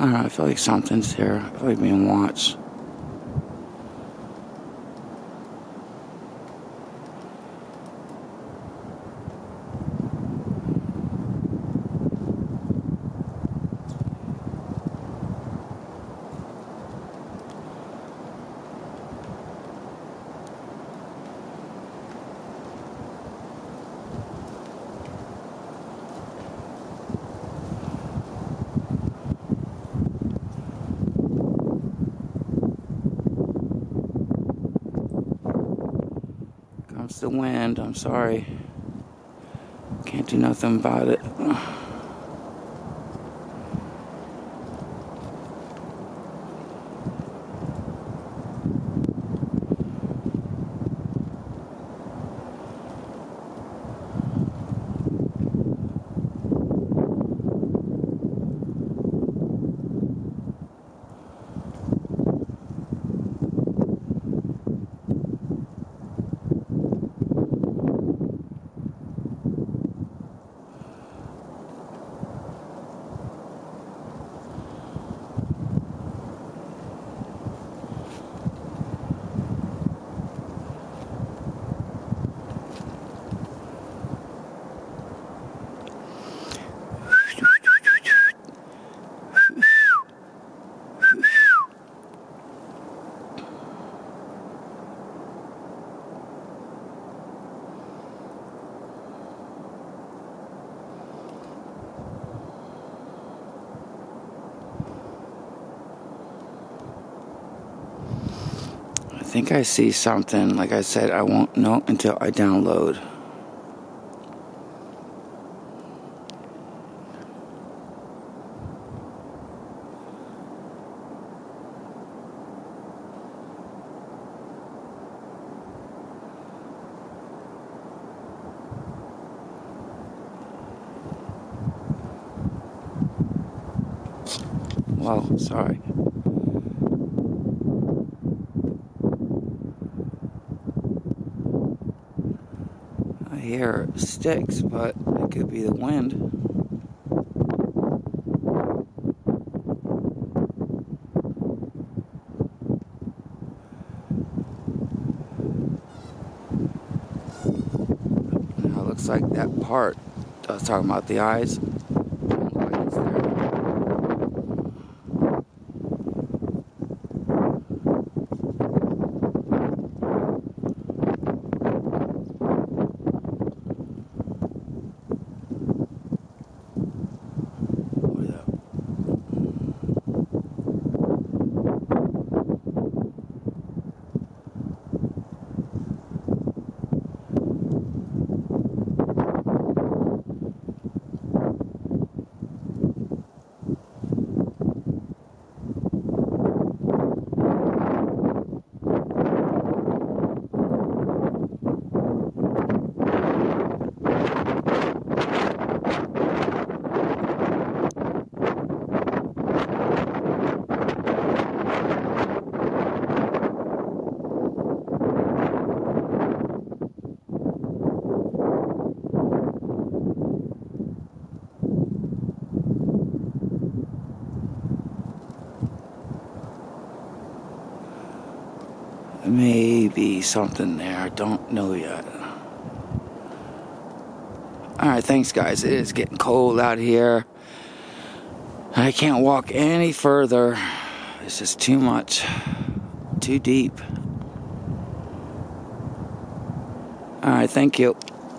don't know, I feel like something's here. I feel like being watched. Comes the wind, I'm sorry. Can't do nothing about it. Think I see something. Like I said, I won't know until I download. Well, sorry. Hear sticks, but it could be the wind. Now it looks like that part I was talking about the eyes. don't look like it's there. What is that? Maybe something there. I don't know yet. Alright, thanks guys. It is getting cold out here. I can't walk any further. It's just too much. Too deep. Alright, thank you.